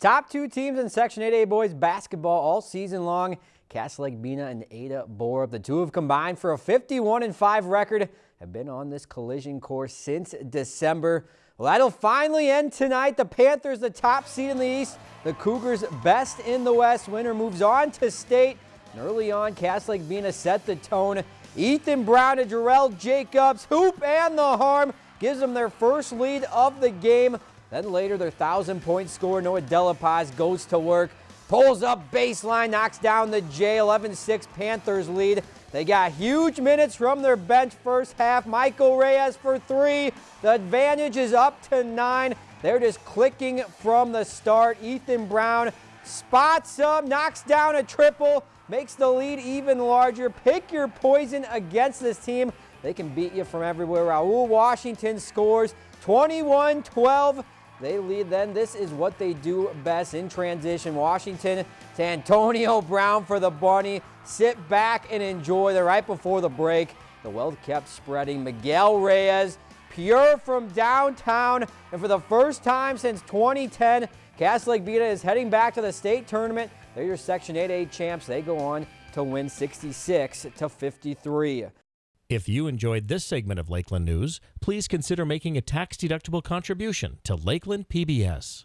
Top two teams in Section 8A boys basketball all season long. Cass Lake Bena and Ada Borup. The two have combined for a 51-5 record. Have been on this collision course since December. Well, that'll finally end tonight. The Panthers, the top seed in the East. The Cougars, best in the West. Winner moves on to state. And early on, Cass Lake Bena set the tone. Ethan Brown and Jarrell Jacobs, hoop and the harm, gives them their first lead of the game. Then later, their 1,000-point scorer, Noah Delapaz, goes to work, pulls up baseline, knocks down the J. 11-6 Panthers lead. They got huge minutes from their bench first half. Michael Reyes for three. The advantage is up to nine. They're just clicking from the start. Ethan Brown spots up, knocks down a triple, makes the lead even larger. Pick your poison against this team. They can beat you from everywhere. Raul Washington scores 21-12. They lead then. This is what they do best in transition. Washington to Antonio Brown for the bunny. Sit back and enjoy. the right before the break. The well kept spreading. Miguel Reyes, pure from downtown. And for the first time since 2010, Cass Lake Bena is heading back to the state tournament. They're your Section 8A champs. They go on to win 66 to 53. If you enjoyed this segment of Lakeland News, please consider making a tax-deductible contribution to Lakeland PBS.